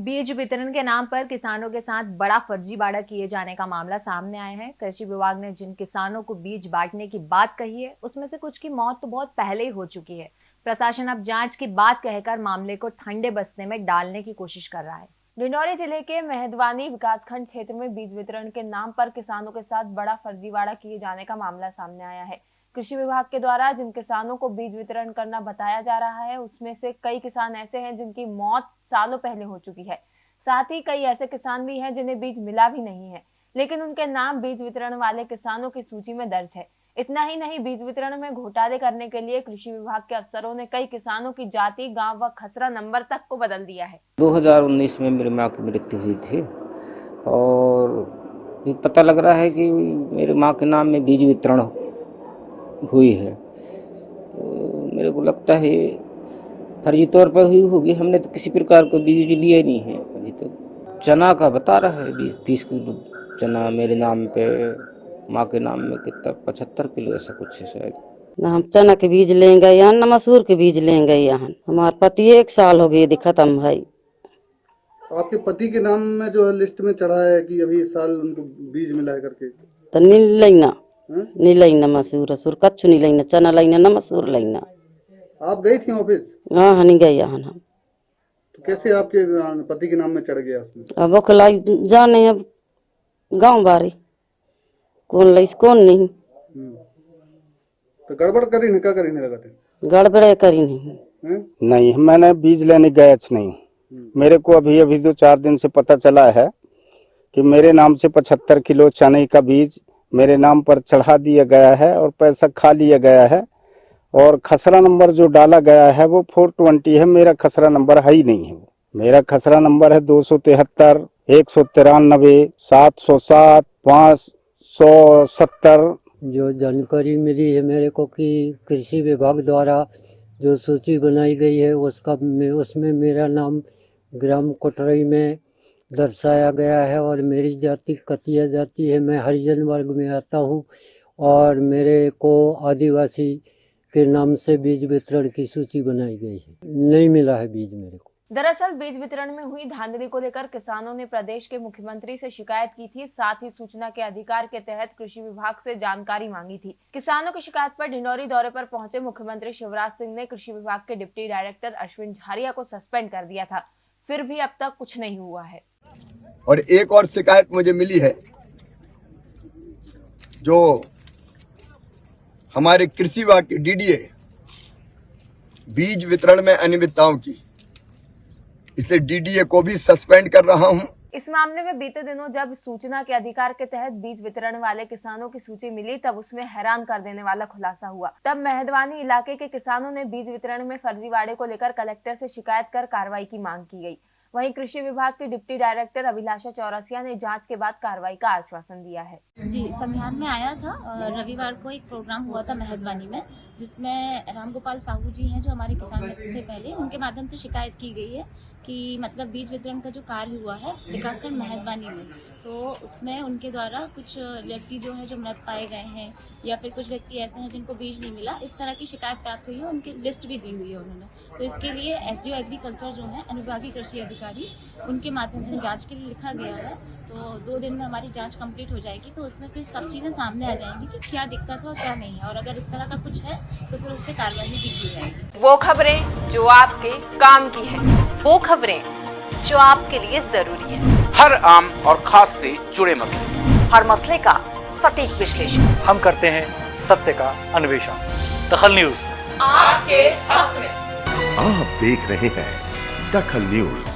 बीज वितरण के नाम पर किसानों के साथ बड़ा फर्जीवाड़ा किए जाने का मामला सामने आया है। कृषि विभाग ने जिन किसानों को बीज बांटने की बात कही है, उसमें से कुछ की मौत तो बहुत पहले ही हो चुकी है। प्रशासन अब जाँच की बात कहकर मामले को ठंडे बस्ते में डालने की कोशिश कर रहा है। डिंडौरी ज़िले के मेहदवानी विकासखंड क्षेत्र में बीज वितरण के नाम पर किसानों के साथ बड़ा फर्जीवाड़ा किए जाने का मामला सामने आया है। कृषि विभाग के द्वारा जिन किसानों को बीज वितरण करना बताया जा रहा है, उसमें से कई किसान ऐसे हैं जिनकी मौत सालों पहले हो चुकी है। साथ ही कई ऐसे किसान भी हैं जिन्हें बीज मिला भी नहीं है, लेकिन उनके नाम बीज वितरण वाले किसानों की सूची में दर्ज है। इतना ही नहीं, बीज वितरण में घोटाले करने के लिए कृषि विभाग के अफसरों ने कई किसानों की जाति, गाँव व खसरा नंबर तक को बदल दिया है। 2019 में मेरी माँ की मृत्यु हुई थी और पता लग रहा है कि मेरी माँ के नाम में बीज वितरण हुई है। तो मेरे को लगता है फर्जी तौर पर हुई होगी। हमने तो किसी प्रकार का बीज लिया नहीं है। अभी तक चना का बता रहा है बीस तीस किलो चना मेरे नाम पे माँ के नाम में कितना पचहत्तर किलो ऐसा कुछ है शायद। न हम चना के बीज लेंगे यहाँ न मसूर के बीज लेंगे यहाँ हमारे पति एक साल हो गए दिखत हम भाई। आपके पति के नाम में जो है लिस्ट में चढ़ा है कि अभी इस साल उनको बीज मिला है करके। तो नील लेना। हैं? नी मसूर असुर कच्छु नहीं लेना चना लेना न मसूर लेना आप गई थी ऑफ़िस? हाँ हनी गए यहाँ हम तो कैसे आपके पति के नाम में चढ़ गया अब ओखलाई जाने अब गाँव बारी। कौन लईस कौन नहीं। हम्म। तो गड़बड़ करी नहीं क्या करी नहीं लगाते? गड़बड़े करी नहीं। हैं? नहीं मैंने बीज लेने गया नहीं। मेरे को अभी अभी दो चार दिन से पता चला है कि मेरे नाम से पचहत्तर किलो चने का बीज मेरे नाम पर चढ़ा दिया गया है और पैसा खा लिया गया है और खसरा नंबर जो डाला गया है वो फोर ट्वेंटी है। मेरा खसरा नंबर है ही नहीं है वो। मेरा खसरा नंबर है दो सौ तिहत्तर, एक सौ तिरानबे, सात सौ सात, पाँच सौ सत्तर। जो जानकारी मिली है मेरे को कि कृषि विभाग द्वारा जो सूची बनाई गई है, उसका उसमें मेरा नाम ग्राम कोटरई में दर्शाया गया है और मेरी जाति कतिया जाति है। मैं हरिजन वर्ग में आता हूँ और मेरे को आदिवासी के नाम से बीज वितरण की सूची बनाई गई है। नहीं मिला है बीज मेरे को। दरअसल बीज वितरण में हुई धांधली को लेकर किसानों ने प्रदेश के मुख्यमंत्री से शिकायत की थी। साथ ही सूचना के अधिकार के तहत कृषि विभाग से जानकारी मांगी थी। किसानों की शिकायत पर ढिंडोरी दौरे पर पहुँचे मुख्यमंत्री शिवराज सिंह ने कृषि विभाग के डिप्टी डायरेक्टर अश्विन झारिया को सस्पेंड कर दिया था। फिर भी अब तक कुछ नहीं हुआ है। और एक और शिकायत मुझे मिली है, जो हमारे कृषि विभाग के डीडीए बीज वितरण में अनियमितताओं की। इसलिए डीडीए को भी सस्पेंड कर रहा हूँ। इस मामले में बीते दिनों जब सूचना के अधिकार के तहत बीज वितरण वाले किसानों की सूची मिली, तब उसमें हैरान कर देने वाला खुलासा हुआ। तब मेहदवानी इलाके के किसानों ने बीज वितरण में फर्जीवाड़े को लेकर कलेक्टर से शिकायत कर कार्रवाई की मांग की गई। वहीं कृषि विभाग के डिप्टी डायरेक्टर अभिलाषा चौरसिया ने जाँच के बाद कार्रवाई का आश्वासन दिया है। जी संज्ञान में आया था रविवार को एक प्रोग्राम हुआ था मेहरबानी में, जिसमें रामगोपाल साहू जी हैं, जो हमारे किसान मित्र थे पहले, उनके माध्यम से शिकायत की गई है कि मतलब बीज वितरण का जो कार्य हुआ है, विकासखंड मेहरबानी में तो उसमें उनके द्वारा कुछ व्यक्ति जो है, जो मृत पाए गए हैं, या फिर कुछ व्यक्ति ऐसे हैं जिनको बीज नहीं मिला, इस तरह की शिकायत प्राप्त हुई है, उनकी लिस्ट भी दी हुई है उन्होंने। तो इसके लिए एसडीओ एग्रीकल्चर जो है अनुविभागीय कृषि अधिकारी उनके माध्यम से जाँच के लिए लिखा गया है। तो दो दिन में हमारी जाँच कंप्लीट हो जाएगी तो उसमें फिर सब चीज़ें सामने आ जाएँगी कि क्या दिक्कत है और क्या नहीं है। और अगर इस तरह का कुछ है तो फिर उस पर कार्रवाई भी की जाएगी। वो खबरें जो आपके काम की है वो खबरें जो आपके लिए ज़रूरी है। हर आम और खास से जुड़े मसले। हर मसले का सटीक विश्लेषण। हम करते हैं सत्य का अन्वेषण। दखल न्यूज़। आपके हक में। आप देख रहे हैं दखल न्यूज़।